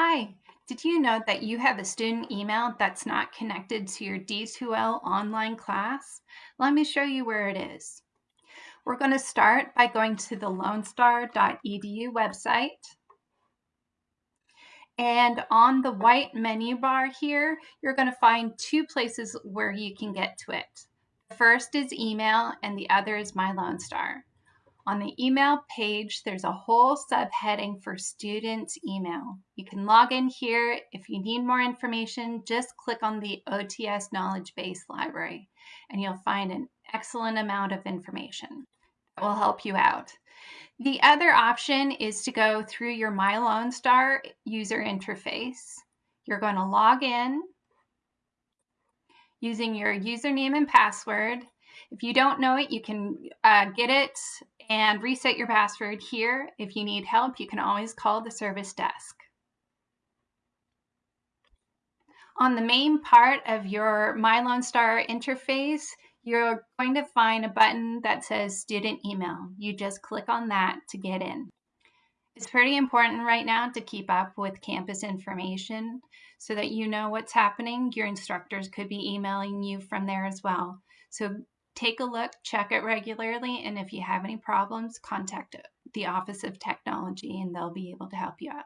Hi, did you know that you have a student email that's not connected to your D2L online class? Let me show you where it is. We're going to start by going to the lonestar.edu website. And on the white menu bar here, you're going to find two places where you can get to it. The first is email and the other is My Lone Star. On the email page, there's a whole subheading for students email. You can log in here. If you need more information, just click on the OTS Knowledge Base Library and you'll find an excellent amount of information that will help you out. The other option is to go through your My Lone Star user interface. You're going to log in using your username and password. If you don't know it, you can uh, get it and reset your password here. If you need help, you can always call the service desk. On the main part of your My Lone Star interface, you're going to find a button that says student email. You just click on that to get in. It's pretty important right now to keep up with campus information so that you know what's happening. Your instructors could be emailing you from there as well. So take a look, check it regularly, and if you have any problems, contact the Office of Technology and they'll be able to help you out.